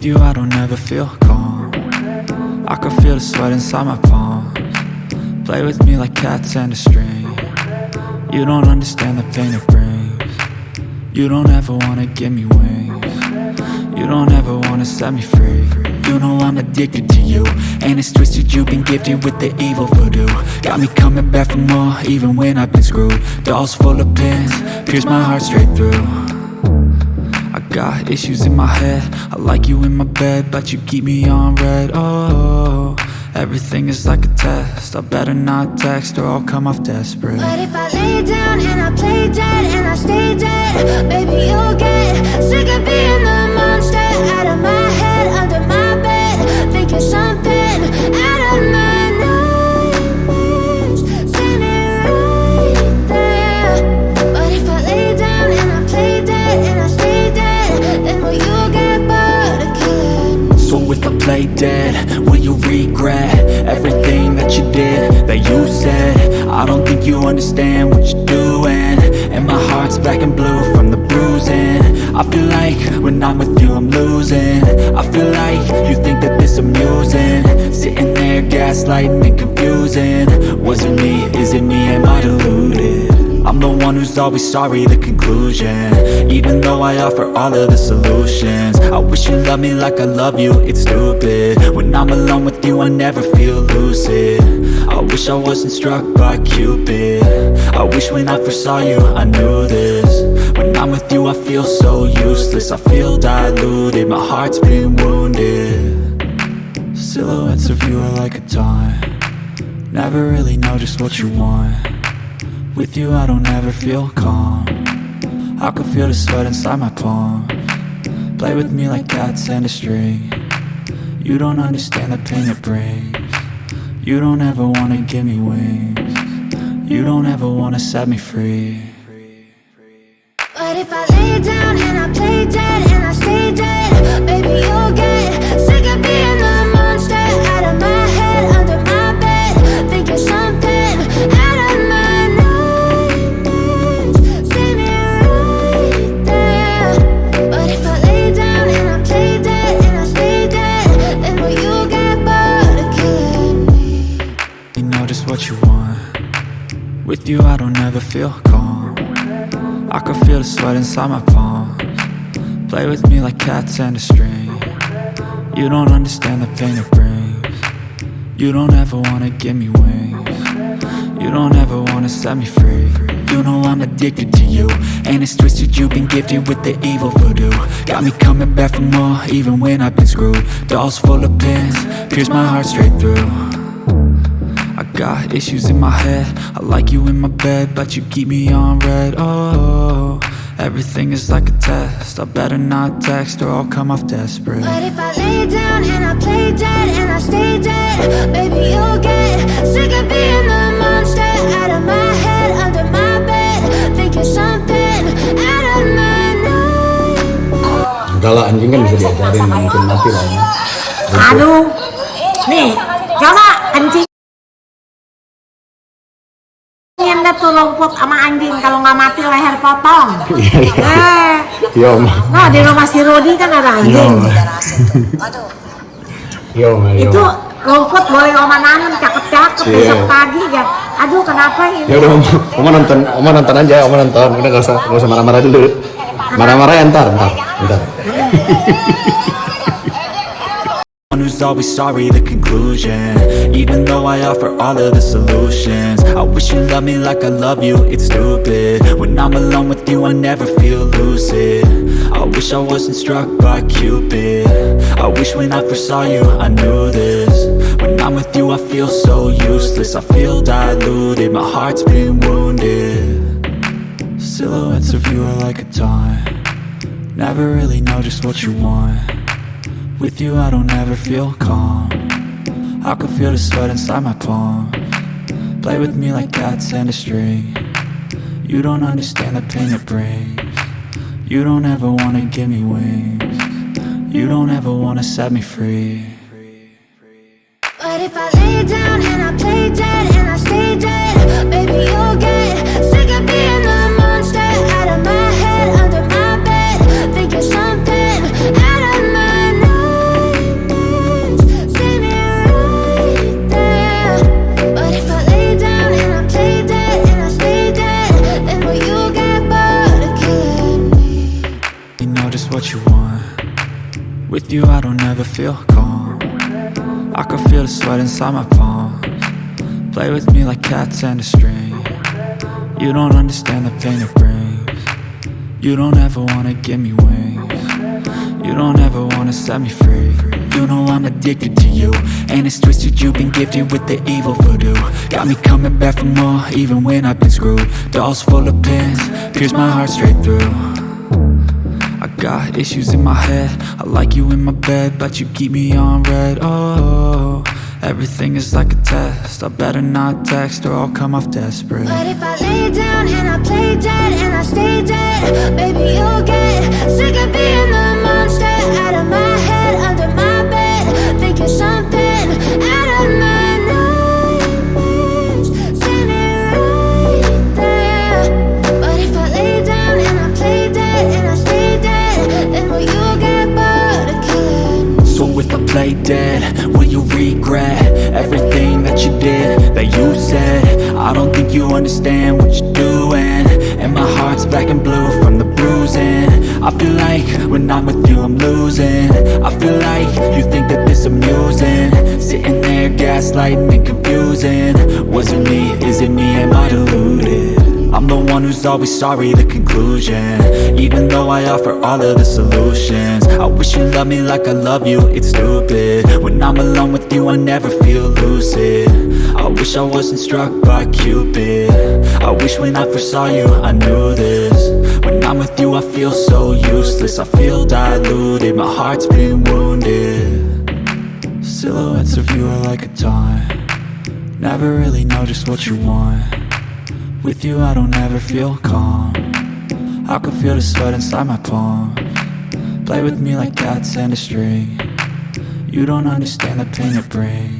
With you I don't ever feel calm. I can feel the sweat inside my palms. Play with me like cats and a string. You don't understand the pain it brings. You don't ever wanna give me wings. You don't ever wanna set me free. You know I'm addicted to you And it's twisted. You've been gifted with the evil voodoo. Got me coming back for more even when I've been screwed. Dolls full of pins, pierce my heart straight through got issues in my head. I like you in my bed But you keep me on red. Oh, everything is like a test. I better not text or I'll come off desperate. But if I lay down and I play dead and I stay dead Baby, you'll get sick of being the play dead, will you regret Everything that you did, that you said? I don't think you understand what you're doing. And my heart's black and blue from the bruising. I feel like when I'm with you I'm losing. I feel like you think that this amusing. Sitting there gaslighting and confusing. Was it me, is it me, am I deluded? I'm the one who's always sorry, the conclusion. Even though I offer all of the solutions. I wish you loved me like I love you, it's stupid. When I'm alone with you, I never feel lucid. I wish I wasn't struck by Cupid. I wish when I first saw you, I knew this. When I'm with you, I feel so useless. I feel diluted, my heart's been wounded. Silhouettes of you are like a taunt. Never really know just what you want with you I don't ever feel calm. I can feel the sweat inside my palm. Play with me like cats and a string. You don't understand the pain it brings. You don't ever wanna give me wings. You don't ever wanna set me free. But if I lay down and I play dead and I stay dead Baby, you'll get sick of being the With you I don't ever feel calm. I can feel the sweat inside my palms. Play with me like cats and a string. You don't understand the pain it brings. You don't ever wanna give me wings. You don't ever wanna set me free. You know I'm addicted to you And it's twisted. You've been gifted with the evil voodoo. Got me coming back for more even when I've been screwed. Dolls full of pins, pierce my heart straight through got issues in my head. I like you in my bed But you keep me on red. Oh, everything is like a test. I better not text or I'll come off desperate. But if I lay down and I play dead and I stay dead Baby, you'll get sick of being the monster Out of my head, under my bed Thinking something out of my nightmares Enggak lah anjing kan bisa diajarin mungkin mati lah. Aduh, tuh lumpur sama anjing kalau nggak mati leher potong. Iya iya. Eh, Iya om. nah di rumah si Rudi kan ada Iya anjing. Iya om. iya, Itu rumput boleh oma nanam cakep-cakep Iya. besok pagi ya. Aduh kenapa ini? Ya udah om, om nonton, om nonton aja, om nonton. Udah nggak usah, nggak usah marah-marah dulu. Marah-marah ya ntar, ntar, ntar. Always sorry, the conclusion. Even though I offer all of the solutions I wish you loved me like I love you, it's stupid. When I'm alone with you, I never feel lucid. I wish I wasn't struck by Cupid. I wish when I first saw you, I knew this. When I'm with you, I feel so useless I feel diluted, my heart's been wounded. Silhouettes of you are like a taunt. Never really know just what you want with you I don't ever feel calm. I can feel the sweat inside my palm. Play with me like cats and a string. You don't understand the pain it brings. You don't ever wanna give me wings. You don't ever wanna set me free. But if I lay down and I play dead and I stay dead With you I don't ever feel calm. I can feel the sweat inside my palms. Play with me like cats and a string. You don't understand the pain it brings. You don't ever wanna give me wings. You don't ever wanna set me free. You know I'm addicted to you. And it's twisted you've been gifted with the evil voodoo. Got me coming back for more even when I've been screwed. Dolls full of pins, pierce my heart straight through I got issues in my head. I like you in my bed But you keep me on red. Oh, everything is like a test. I better not text or I'll come off desperate. But if I lay down and I play dead and I think you understand what you're doing. And my heart's black and blue from the bruising. I feel like when I'm with you I'm losing. I feel like you think that this amusing. Sitting there gaslighting and confusing. Was it me, is it me, am I deluded? The one who's always sorry, the conclusion. Even though I offer all of the solutions I wish you loved me like I love you, it's stupid. When I'm alone with you, I never feel lucid. I wish I wasn't struck by Cupid. I wish when I first saw you, I knew this. When I'm with you, I feel so useless. I feel diluted, my heart's been wounded. Silhouettes of you are like a taunt. Never really know just what you want with you I don't ever feel calm. I can feel the sweat inside my palm. Play with me like cats and a string. You don't understand the pain it brings